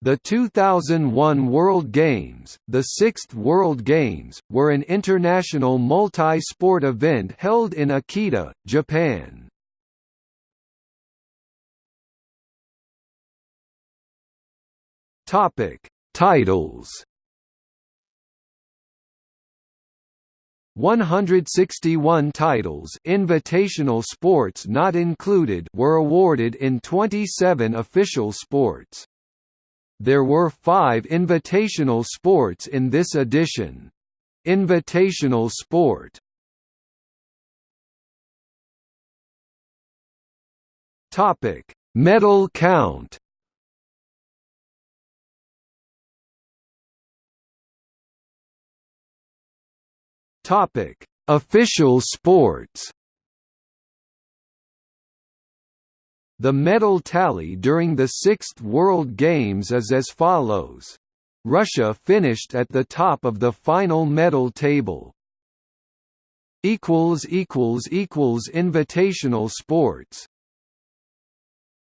The 2001 World Games, the sixth World Games, were an international multi-sport event held in Akita, Japan. Topic: Titles. 161 titles invitational sports not included were awarded in 27 official sports. There were five invitational sports in this edition. Invitational sport Medal count Topic: Official sports. The medal tally during the Sixth World Games is as follows. Russia finished at the top of the final medal table. Invitational sports